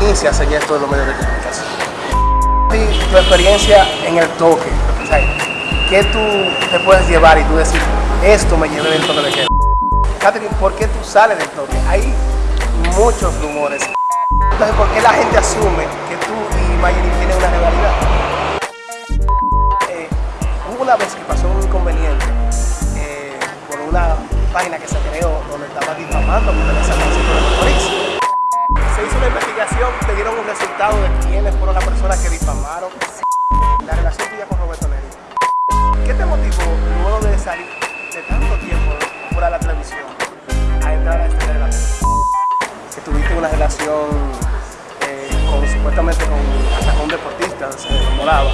inicias en esto de los medios de comunicación? Tu experiencia en el toque, ¿qué tú te puedes llevar y tú decir, esto me llevé del toque de queda? Catherine, ¿por qué tú sales del toque? Hay muchos rumores. Entonces, ¿por qué la gente asume que tú y Mayerin tienen una rivalidad? Eh, hubo una vez que pasó un inconveniente eh, por una página que se creó donde estaba difamando dieron un resultado de quiénes fueron las personas que difamaron. La relación tuya con Roberto Neri. ¿Qué te motivó luego de salir de tanto tiempo fuera de la televisión a entrar a este televisión? Que tuviste una relación eh, con supuestamente con, con un deportista, se enamoraba.